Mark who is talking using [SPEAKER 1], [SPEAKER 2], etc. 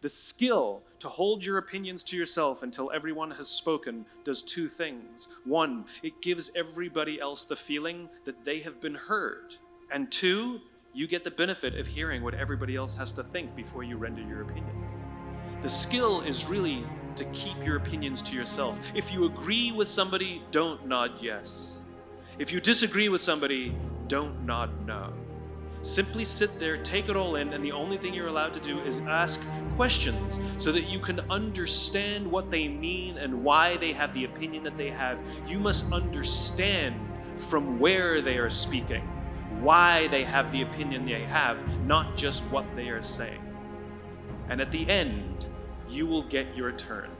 [SPEAKER 1] The skill to hold your opinions to yourself until everyone has spoken does two things. One, it gives everybody else the feeling that they have been heard. And two, you get the benefit of hearing what everybody else has to think before you render your opinion. The skill is really to keep your opinions to yourself. If you agree with somebody, don't nod yes. If you disagree with somebody, don't nod no. Simply sit there, take it all in, and the only thing you're allowed to do is ask questions so that you can understand what they mean and why they have the opinion that they have. You must understand from where they are speaking, why they have the opinion they have, not just what they are saying. And at the end, you will get your turn.